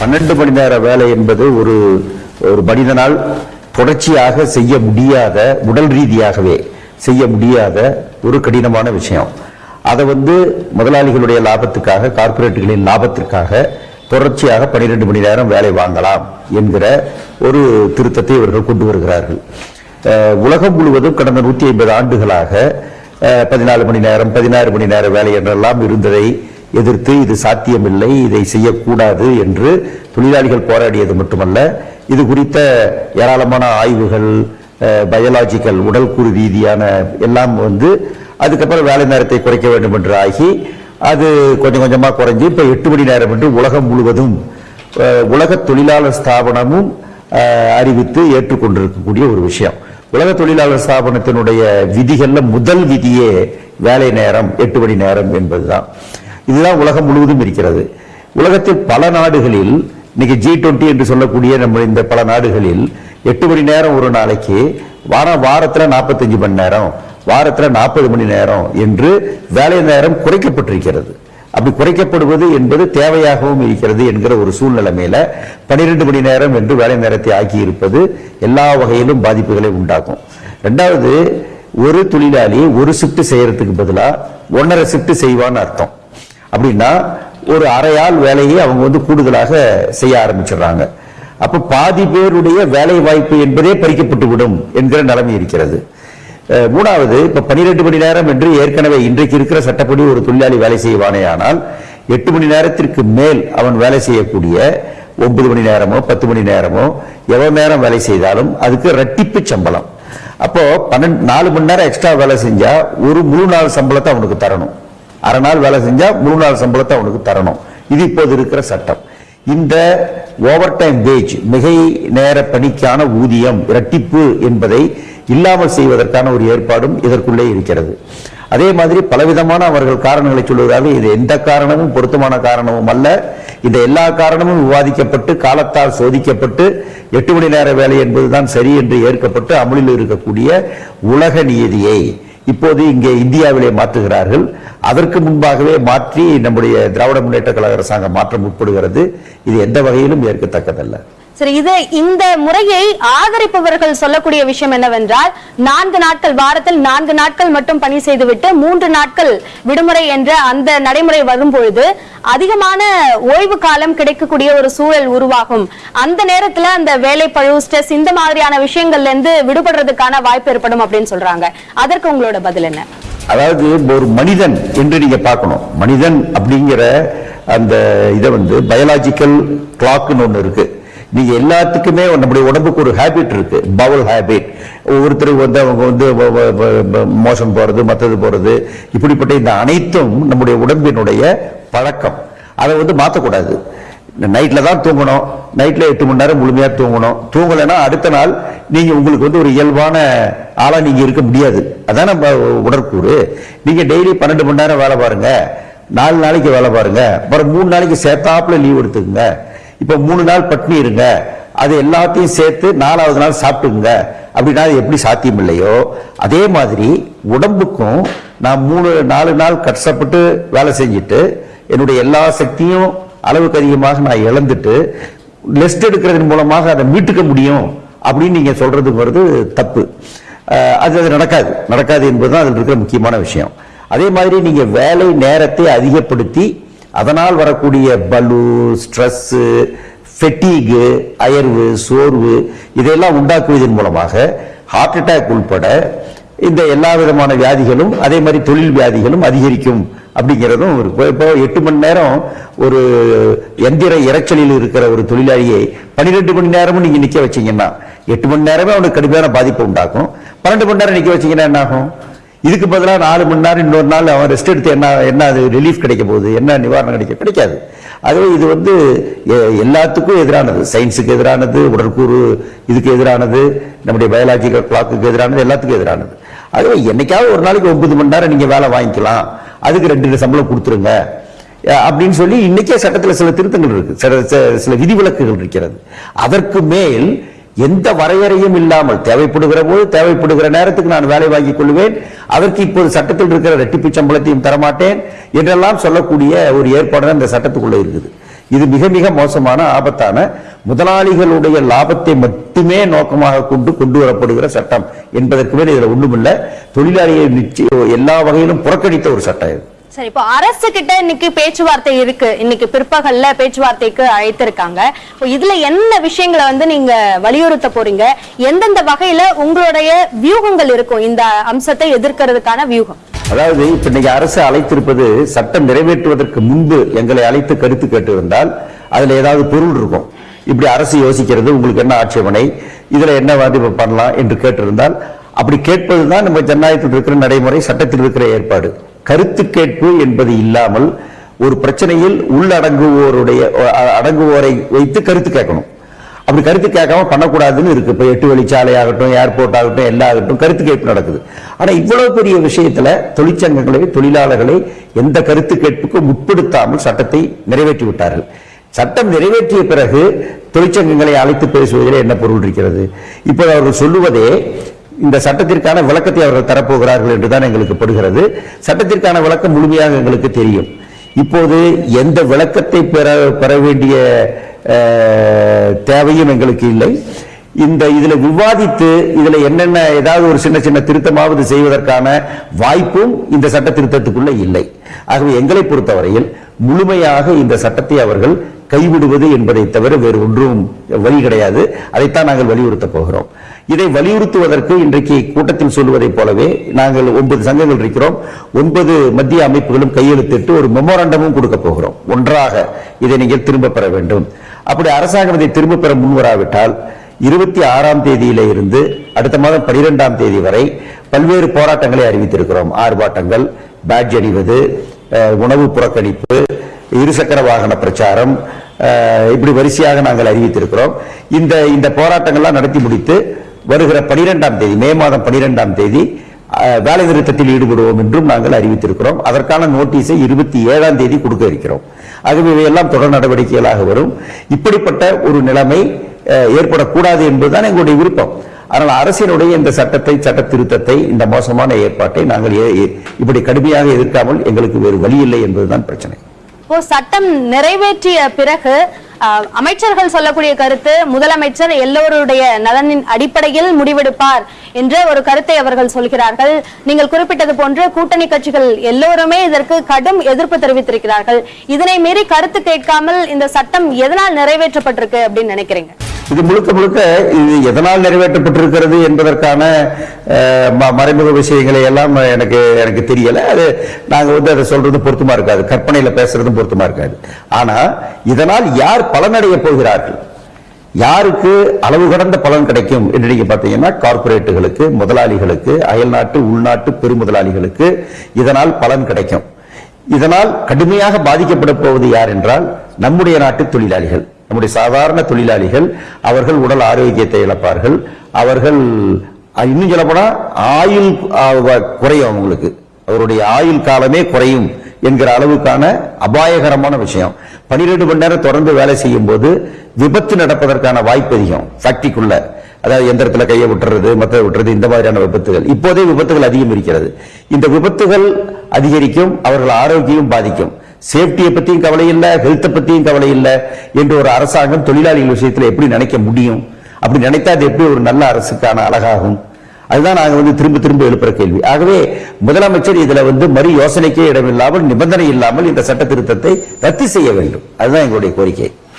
பன்னெண்டு மணி நேர வேலை என்பது ஒரு ஒரு மனிதனால் தொடர்ச்சியாக செய்ய முடியாத உடல் ரீதியாகவே செய்ய முடியாத ஒரு கடினமான விஷயம். அதை வந்து முதலாளிகளுடைய லாபத்துக்காக கார்ப்பரேட்டுகளின் லாபத்திற்காக தொடர்ச்சியாக 12 மணி நேரம் வேலை வாங்கலாம் என்கிற ஒரு திருத்தத்தை இவர்கள் கொண்டு வருகிறார்கள். உலகம் முழுவதும் கடந்த நூற்றி ஐம்பது ஆண்டுகளாக பதினாலு மணி நேரம் பதினாறு மணி நேர வேலை என்றெல்லாம் இருந்ததை எதிர்த்து இது சாத்தியமில்லை இதை செய்யக்கூடாது என்று தொழிலாளிகள் போராடியது மட்டுமல்ல இது குறித்த ஏராளமான ஆய்வுகள் பயாலாஜிக்கல் உடல்கூறு ரீதியான எல்லாம் வந்து அதுக்கப்புறம் வேலை நேரத்தை குறைக்க வேண்டும் என்று ஆகி அது கொஞ்சம் கொஞ்சமாக குறைஞ்சி இப்போ எட்டு மணி நேரம் என்று உலகம் முழுவதும் உலக தொழிலாளர் ஸ்தாபனமும் அறிவித்து ஏற்றுக்கொண்டிருக்கக்கூடிய ஒரு விஷயம். உலக தொழிலாளர் ஸ்தாபனத்தினுடைய விதிகளில் முதல் விதியே வேலை நேரம் எட்டு மணி நேரம் என்பதுதான். இதுதான் உலகம் முழுவதும் இருக்கிறது. உலகத்தில் பல நாடுகளில் இன்னைக்கு ஜி டுவெண்ட்டி என்று சொல்லக்கூடிய நம்ம இந்த பல நாடுகளில் எட்டு மணி நேரம் ஒரு நாளைக்கு வார வாரத்தில் நாற்பத்தஞ்சு மணி நேரம் வாரத்தில் நாற்பது மணி நேரம் என்று வேலை நேரம் குறைக்கப்பட்டிருக்கிறது. அப்படி குறைக்கப்படுவது என்பது தேவையாகவும் இருக்கிறது என்கிற ஒரு சூழ்நிலைமையில பனிரெண்டு மணி நேரம் என்று வேலை நேரத்தை ஆக்கி இருப்பது எல்லா வகையிலும் பாதிப்புகளை உண்டாக்கும். ரெண்டாவது ஒரு தொழிலாளி ஒரு ஷிஃப்ட் செய்யறதுக்கு பதிலாக ஒன்னரை ஷிஃப்ட் செய்வான்னு அர்த்தம். அப்படின்னா ஒரு அரையாள் வேலையை அவங்க வந்து கூடுதலாக செய்ய ஆரம்பிச்சிடுறாங்க. அப்ப பாதி பேருடைய வேலை வாய்ப்பு என்பதே பறிக்கப்பட்டு விடும் என்கிற நிலைமை இருக்கிறது. மூணாவது இப்ப 12 மணி நேரம் என்று ஏற்கனவே இன்றைக்கு இருக்கிற சட்டப்படி ஒரு தொழிலாளி வேலை செய்வானே ஆனால் எட்டு மணி நேரத்திற்கு மேல் அவன் வேலை செய்யக்கூடிய ஒன்பது மணி நேரமோ பத்து மணி நேரமோ எவ்வளவு நேரம் வேலை செய்தாலும் அதுக்கு ரெட்டிப்பு சம்பளம். அப்போ பன்னெண்டு நாலு மணி நேரம் எக்ஸ்ட்ரா வேலை செஞ்சா ஒரு முழு நாள் சம்பளத்தை அவனுக்கு தரணும். அரை நாள் வேலை செஞ்சா மூணு நாள் சம்பளத்தை அவனுக்கு தரணும். இது இப்போது இருக்கிற சட்டம். இந்த ஓவர் டைம் வேஜ் மிகை நேர பணிக்கான ஊதியம் இரட்டிப்பு என்பதை இல்லாமல் செய்வதற்கான ஒரு ஏற்பாடும் இதற்குள்ளே இருக்கிறது. அதே மாதிரி பலவிதமான அவர்கள் காரணங்களை சொல்வதாக இது எந்த காரணமும் பொருத்தமான காரணமும் அல்ல. இந்த எல்லா காரணமும் விவாதிக்கப்பட்டு காலத்தால் சோதிக்கப்பட்டு எட்டு மணி நேர வேலை என்பதுதான் சரி என்று ஏற்கப்பட்டு அமலில் இருக்கக்கூடிய உலக நியதியை இப்போது இங்கே இந்தியாவிலே மாற்றுகிறார்கள். அதற்கு முன்பாகவே மாற்றி நம்முடைய திராவிட முன்னேற்ற கழக அரசாங்கம் மாற்றம் முற்படுகிறது இது எந்த வகையிலும் ஏற்கத்தக்கதல்ல. சரி இது இந்த முறையை ஆதரிப்பவர்கள் சொல்லக்கூடிய விஷயம் என்னவென்றால் நான்கு நாட்கள் வாரத்தில் நான்கு நாட்கள் மட்டும் பணி செய்துவிட்டு மூன்று நாட்கள் விடுமுறை என்ற அந்த நடைமுறை வரும்பொழுது அதிகமான ஓய்வு காலம் கிடைக்கக்கூடிய ஒரு சூழல் உருவாகும். அந்த நேரத்துல அந்த வேலை பழு ஸ்ட்ரெஸ் இந்த மாதிரியான விஷயங்கள்ல இருந்து விடுபடுறதுக்கான வாய்ப்பு ஏற்படும் அப்படின்னு சொல்றாங்க. அதற்கு உங்களோட பதில் என்ன? அதாவது ஒரு மனிதன் என்று நீங்க பார்க்கணும். மனிதன் அப்படிங்கிற அந்த இதை வந்து பயாலாஜிக்கல் கிளாக்னு ஒன்று இருக்கு. நீங்க எல்லாத்துக்குமே நம்முடைய உடம்புக்கு ஒரு ஹேபிட் இருக்கு. பவல் ஹேபிட் ஒவ்வொருத்தருக்கு வந்து அவங்க வந்து மோசம் மோஷன் போறது மற்றது போறது. இப்படிப்பட்ட இந்த அனைத்தும் நம்முடைய உடம்பினுடைய பழக்கம். அதை வந்து மாற்றக்கூடாது நைட்டில் தான் தூங்கணும். நைட்டில் எட்டு மணி நேரம் முழுமையாக தூங்கணும். தூங்கலைன்னா அடுத்த நாள் நீங்கள் உங்களுக்கு வந்து ஒரு இயல்பான ஆளாக நீங்கள் இருக்க முடியாது. அதான் நம்ம உடற்கூறு. நீங்கள் டெய்லி பன்னெண்டு மணி நேரம் வேலை பாருங்கள் நாலு நாளைக்கு வேலை பாருங்கள் அப்புறம் மூணு நாளைக்கு சேர்த்தாப்புல லீவ் எடுத்துக்கங்க. இப்போ மூணு நாள் பட்னி இருங்க. அது எல்லாத்தையும் சேர்த்து நாலாவது நாள் சாப்பிட்டுங்க அப்படின்னா அது எப்படி சாத்தியம் இல்லையோ அதே மாதிரி உடம்புக்கும் நான் மூணு நாலு நாள் கஷ்டப்பட்டு வேலை செஞ்சுட்டு என்னுடைய எல்லா சக்தியும் அளவுக்கு அதிகமாக நான் இழந்துட்டு லெஸ்ட் எடுக்கிறதன் மூலமாக அதை மீட்டுக்க முடியும் அப்படின்னு நீங்கள் சொல்கிறதுங்கிறது தப்பு. அது அது நடக்காது. நடக்காது என்பது தான் அதில் இருக்கிற முக்கியமான விஷயம். அதே மாதிரி நீங்கள் வேலை நேரத்தை அதிகப்படுத்தி அதனால் வரக்கூடிய பலு ஸ்ட்ரெஸ் ஃபெட்டீகு அயர்வு சோர்வு இதையெல்லாம் உண்டாக்குவதன் மூலமாக ஹார்ட் அட்டாக் உள்பட இந்த எல்லா விதமான வியாதிகளும் அதே மாதிரி தொழில் வியாதிகளும் அதிகரிக்கும் அப்படிங்கிறதும் ஒரு இப்போ- இப்போ எட்டு மணி நேரம் ஒரு எந்திர இரைச்சலில் இருக்கிற ஒரு தொழிலாளியை பன்னிரெண்டு மணி நேரமும் நீங்கள் நிற்க வச்சீங்கன்னா எட்டு மணி நேரமே அவனுக்கு கடுமையான பாதிப்பு உண்டாக்கும். பன்னெண்டு மணி நேரம் நிற்க வச்சீங்கன்னா என்ன ஆகும் இதுக்கு பதிலாக நாலு மணி நேரம் இன்னொரு நாள் அவன் ரெஸ்ட் எடுத்து என்ன என்ன அது ரிலீஃப் கிடைக்க போகுது? என்ன நிவாரணம் கிடைக்க கிடைக்காது. ஆகவே இது வந்து எ- எல்லாத்துக்கும் எதிரானது. சயின்ஸுக்கு எதிரானது உடற்கூறு இதுக்கு எதிரானது நம்முடைய பயாலஜிக்கல் கிளாக்குக்கு எதிரானது எல்லாத்துக்கும் எதிரானது. ஆகவே என்னைக்காவது ஒரு நாளைக்கு ஒன்பது மணி நேரம் நீங்கள் வேலை வாங்கிக்கலாம். அதுக்கு ரெண்டு சம்பளம் கொடுத்துருங்க. அப்படின்னு சொல்லி இன்னைக்கே சட்டத்தில் சில திருத்தங்கள் இருக்கு. சில சில- சில விதிவிலக்குகள் இருக்கிறது. அதற்கு மேல் எந்த வரையறையும் இல்லாமல் தேவைப்படுகிற போது தேவைப்படுகிற நேரத்துக்கு நான் வேலை வாங்கிக் கொள்வேன். அதற்கு இப்போது சட்டத்தில் இருக்கிற ரெட்டிப்பு சம்பளத்தையும் தரமாட்டேன் என்றெல்லாம் சொல்லக்கூடிய ஒரு ஏற்பாடு அந்த இந்த சட்டத்துக்குள்ள இருக்குது. இது மிக மிக மோசமான ஆபத்தான முதலாளிகளுடைய லாபத்தை மட்டுமே நோக்கமாக கொண்டு கொண்டு வரப்படுகிற சட்டம் என்பதற்கு மேல் இதில் ஒன்றுமில்லை தொழிலாளியை நிச்சயம் எல்லா வகையிலும் புறக்கணித்த ஒரு சட்டம் இது. சரி இப்போ அரசு கிட்ட இன்னைக்கு பேச்சுவார்த்தை இருக்கு. இன்னைக்கு பிற்பகல்ல பேச்சுவார்த்தைக்கு அழைத்திருக்காங்க. இப்போ இதுல என்ன விஷயங்களை வந்து நீங்க வலியுறுத்த போறீங்க? எந்தெந்த வகையில உங்களுடைய வியூகங்கள் இருக்கும்? இந்த அம்சத்தை எதிர்க்கிறதுக்கான வியூகம். அதாவது இப்ப இன்னைக்கு அரசு அழைத்திருப்பது சட்டம் நிறைவேற்றுவதற்கு முன்பு எங்களை அழைத்து கருத்து கேட்டிருந்தால் அதுல ஏதாவது பொருள் இருக்கும். இப்படி அரசு யோசிக்கிறது உங்களுக்கு என்ன ஆட்சேபனை? இதுல என்ன வாதி பண்ணலாம் என்று கேட்டிருந்தால் அப்படி கேட்பதுதான் நம்ம ஜனநாயகத்தில் இருக்கிற நடைமுறை சட்டத்தில் இருக்கிற ஏற்பாடு. கருத்து கேட்பு என்பது இல்லாமல் ஒரு பிரச்சனையில் உள்ளடங்குவோருடைய அடங்குவோரை வைத்து கருத்து கேட்கணும். அப்படி கருத்து கேட்காம பண்ணக்கூடாதுன்னு இருக்கு. இப்ப எட்டு வழிச்சாலை ஆகட்டும் ஏர்போர்ட் ஆகட்டும் எல்லாம் ஆகட்டும் கருத்து கேட்பு நடக்குது. ஆனா இவ்வளவு பெரிய விஷயத்துல தொழிற்சங்கங்களை தொழிலாளர்களை எந்த கருத்து கேட்புக்கும் உட்படுத்தாமல் சட்டத்தை நிறைவேற்றி விட்டார்கள் சட்டம் நிறைவேற்றிய பிறகு தொழிற்சங்கங்களை அழைத்து பேசுவதில் என்ன பொருள் இருக்கிறது? இப்போது அவர்கள் சொல்லுவதே இந்த சட்டத்திற்கான விளக்கத்தை அவர்கள் தரப்போகிறார்கள் என்றுதான் எங்களுக்கு படுகிறது. சட்டத்திற்கான விளக்கம் முழுமையாக எங்களுக்கு தெரியும். இப்போது எந்த விளக்கத்தை பெற பெற வேண்டிய தேவையும் எங்களுக்கு இல்லை. இந்த இதில் விவாதித்து இதில் என்னென்ன ஏதாவது ஒரு சின்ன சின்ன திருத்தமாவது செய்வதற்கான வாய்ப்பும் இந்த சட்ட திருத்தத்துக்குள்ளே இல்லை. ஆகவே எங்களை பொறுத்தவரையில் முழுமையாக இந்த சட்டத்தை அவர்கள் கைவிடுவது என்பதை தவிர வேறு ஒன்றும் வழி கிடையாது. அதைத்தான் நாங்கள் வலியுறுத்த போகிறோம். இதை வலியுறுத்துவதற்கு இன்றைக்கு கூட்டத்தில் சொல்வதைப் போலவே நாங்கள் ஒன்பது சங்கங்கள் இருக்கிறோம். ஒன்பது மத்திய அமைப்புகளும் கையெழுத்திட்டு ஒரு மெமோராண்டமும் கொடுக்க போகிறோம். ஒன்றாக இதை நீங்கள் திரும்ப பெற வேண்டும். அப்படி அரசாங்கம் இதை திரும்ப பெற முன்வராவிட்டால் இருபத்தி ஆறாம் தேதியில இருந்து அடுத்த மாதம் பனிரெண்டாம் தேதி வரை பல்வேறு போராட்டங்களை அறிவித்திருக்கிறோம். ஆர்ப்பாட்டங்கள் பேட்ஜ் அணிவது உணவு புறக்கணிப்பு இருசக்கர வாகன பிரச்சாரம் இப்படி வரிசையாக நாங்கள் அறிவித்திருக்கிறோம். இந்த இந்த போராட்டங்கள்லாம் நடத்தி முடித்து வருகிற பனிரெண்டாம் தேதி மே மாதம் பனிரெண்டாம் தேதி அஹ், வேலை நிறுத்தத்தில் ஈடுபடுவோம் என்றும் நாங்கள் அறிவித்திருக்கிறோம். அதற்கான நோட்டீஸை இருபத்தி ஏழாம் தேதி கொடுக்க இருக்கிறோம். ஆகவே இவையெல்லாம் தொடர் நடவடிக்கைகளாக வரும். இப்படிப்பட்ட ஒரு நிலைமை அஹ், ஏற்படக்கூடாது என்பதுதான் எங்களுடைய விருப்பம். ஆனால் அரசினுடைய இந்த சட்டத்தை சட்ட திருத்தத்தை இந்த மோசமான ஏற்பாட்டை நாங்கள் இப்படி கடுமையாக எதிர்க்காமல் எங்களுக்கு வேறு வழி இல்லை என்பதுதான் பிரச்சனை. இப்போ சட்டம் நிறைவேற்றிய பிறகு அமைச்சர்கள் சொல்லக்கூடிய கருத்து முதலமைச்சர் எல்லோருடைய நலனின் அடிப்படையில் முடிவெடுப்பார் என்ற ஒரு கருத்தை அவர்கள் சொல்கிறார்கள். நீங்கள் குறிப்பிட்டது போன்று கூட்டணி கட்சிகள் எல்லோருமே இதற்கு கடும் எதிர்ப்பு தெரிவித்திருக்கிறார்கள். இதனை மீறி கருத்து கேட்காமல் இந்த சட்டம் எதனால் நிறைவேற்றப்பட்டிருக்கு அப்படின்னு நினைக்கிறீங்க? இது முழுக்க முழுக்க இது எதனால் நிறைவேற்றப்பட்டிருக்கிறது என்பதற்கான ம- மறைமுக விஷயங்களை எல்லாம் எனக்கு எனக்கு தெரியல. அது நாங்க வந்து அதை சொல்றது பொருத்தமா இருக்காது. கற்பனையில பேசுறதும் பொருத்தமா இருக்காது. ஆனா இதனால் யார் பலனடைய போகிறார்கள்? யாருக்கு அளவு கடந்த பலன் கிடைக்கும் என்று நீங்க பாத்தீங்கன்னா கார்ப்பரேட்டுகளுக்கு முதலாளிகளுக்கு அயல்நாட்டு உள்நாட்டு பெருமுதலாளிகளுக்கு இதனால் பலன் கிடைக்கும். இதனால் கடுமையாக பாதிக்கப்பட போவது யார் என்றால் நம்முடைய நாட்டு தொழிலாளிகள். நம்முடைய சாதாரண தொழிலாளிகள் அவர்கள் உடல் ஆரோக்கியத்தை இழப்பார்கள். அவர்கள் இன்னும் சொல்லப்போனா ஆயுள் குறையும் அவங்களுக்கு. அவருடைய ஆயுள் காலமே குறையும் என்கிற அளவுக்கான அபாயகரமான விஷயம். பனிரெண்டு மணி நேரம் தொடர்ந்து வேலை செய்யும் போது விபத்து நடப்பதற்கான வாய்ப்பு அதிகம் ஃபேக்டரிக்குள்ள அதாவது எந்திரத்தில் கையை விட்டுறது மற்ற விட்டுறது இந்த மாதிரியான விபத்துகள். இப்போதே விபத்துகள் அதிகம் இருக்கிறது இந்த விபத்துகள் அதிகரிக்கும் அவர்கள் ஆரோக்கியம் பாதிக்கும். சேஃப்டியை பற்றியும் கவலை இல்லை ஹெல்த்தை பற்றியும் கவலை இல்லை என்று ஒரு அரசாங்கம் தொழிலாளிகள் விஷயத்துல எப்படி நினைக்க முடியும்? அப்படி நினைத்தா அது எப்படி ஒரு நல்ல அரசுக்கான அழகாகும்? அதுதான் நாங்கள் வந்து திரும்ப திரும்ப எழுப்புற கேள்வி. ஆகவே முதலமைச்சர் இதுல வந்து மறு யோசனைக்கே இடமில்லாமல் நிபந்தனை இல்லாமல் இந்த சட்ட திருத்தத்தை ரத்து செய்ய வேண்டும். அதுதான் எங்களுடைய கோரிக்கை.